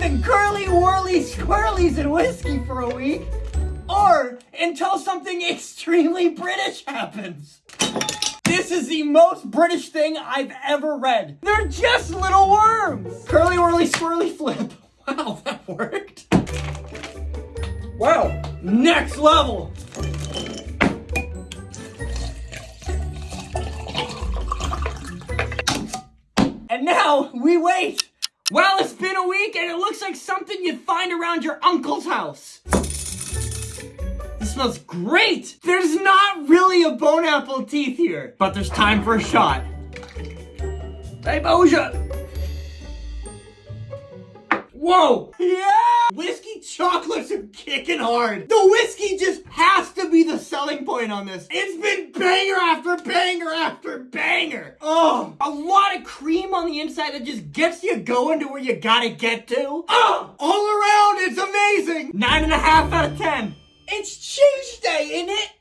the curly whirly squirrelies and whiskey for a week, or until something extremely British happens. This is the most British thing I've ever read. They're just little worms. Curly whirly squirrely flip. Wow, that worked. Wow, next level. And now we wait. Week and it looks like something you'd find around your uncle's house. This smells great. There's not really a bone apple teeth here, but there's time for a shot. Hey, Boja. Whoa! Yeah! Whiskey chocolates are kicking hard. The whiskey just has to be the selling point on this. It's been banger after banger after banger. Oh, a lot of cream on the inside that just gets you going to where you gotta get to. Oh, all around, it's amazing. Nine and a half out of ten. It's Tuesday, isn't it?